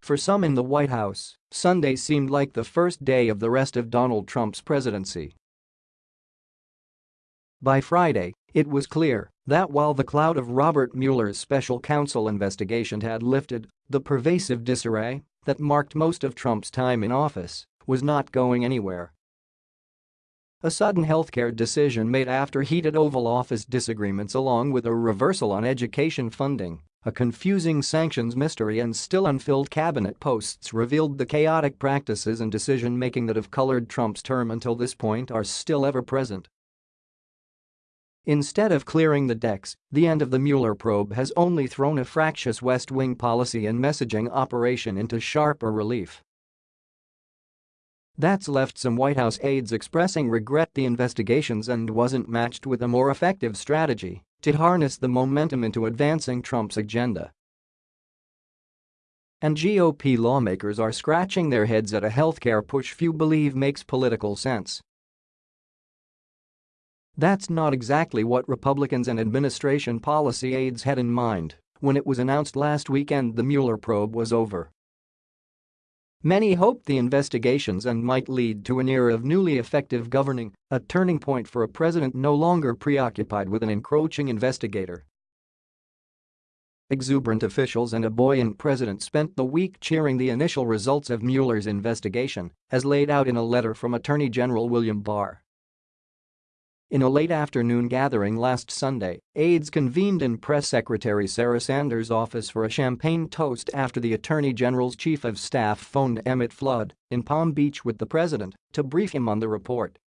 For some in the White House, Sunday seemed like the first day of the rest of Donald Trump's presidency. By Friday, it was clear that while the cloud of Robert Mueller's special counsel investigation had lifted, the pervasive disarray that marked most of Trump's time in office was not going anywhere. A sudden healthcare decision made after heated Oval Office disagreements along with a reversal on education funding a confusing sanctions mystery and still unfilled cabinet posts revealed the chaotic practices and decision-making that have colored Trump's term until this point are still ever present. Instead of clearing the decks, the end of the Mueller probe has only thrown a fractious West Wing policy and messaging operation into sharper relief. That's left some White House aides expressing regret the investigations and wasn't matched with a more effective strategy to harness the momentum into advancing Trump's agenda. And GOP lawmakers are scratching their heads at a healthcare push few believe makes political sense. That's not exactly what Republicans and administration policy aides had in mind when it was announced last weekend the Mueller probe was over. Many hoped the investigations and might lead to an era of newly effective governing, a turning point for a president no longer preoccupied with an encroaching investigator. Exuberant officials and a buoyant president spent the week cheering the initial results of Mueller's investigation, as laid out in a letter from Attorney General William Barr. In a late afternoon gathering last Sunday, aides convened in Press Secretary Sarah Sanders' office for a champagne toast after the Attorney General's chief of staff phoned Emmett Flood in Palm Beach with the president to brief him on the report.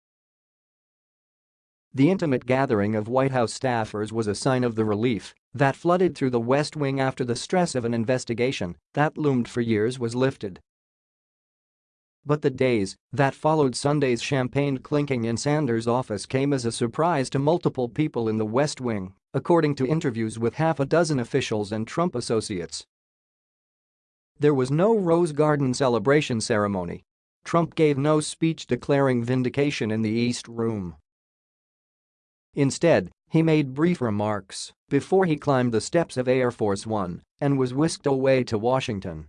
The intimate gathering of White House staffers was a sign of the relief that flooded through the West Wing after the stress of an investigation that loomed for years was lifted but the days that followed Sunday's champagne clinking in Sanders' office came as a surprise to multiple people in the West Wing, according to interviews with half a dozen officials and Trump associates. There was no Rose Garden celebration ceremony. Trump gave no speech declaring vindication in the East Room. Instead, he made brief remarks before he climbed the steps of Air Force One and was whisked away to Washington.